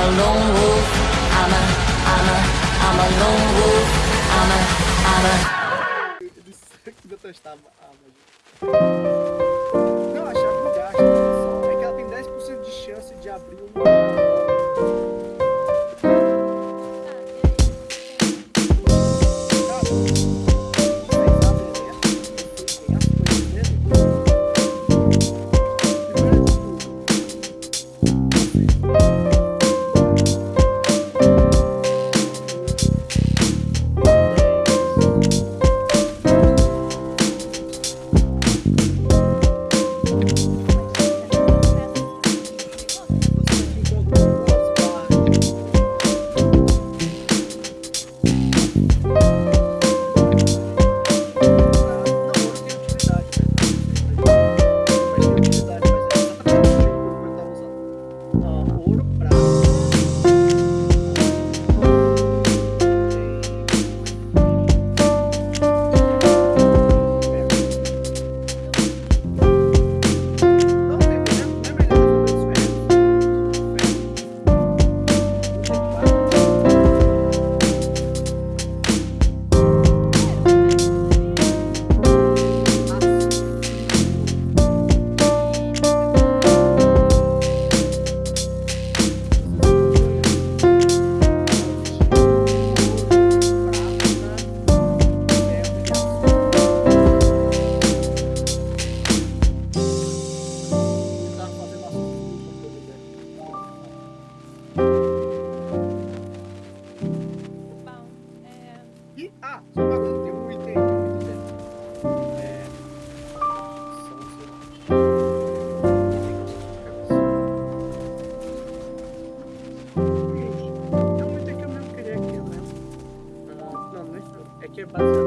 a lone wolf. I'm a, I'm a, I'm a lone wolf. I'm a, I'm a. Detestava a buzzer.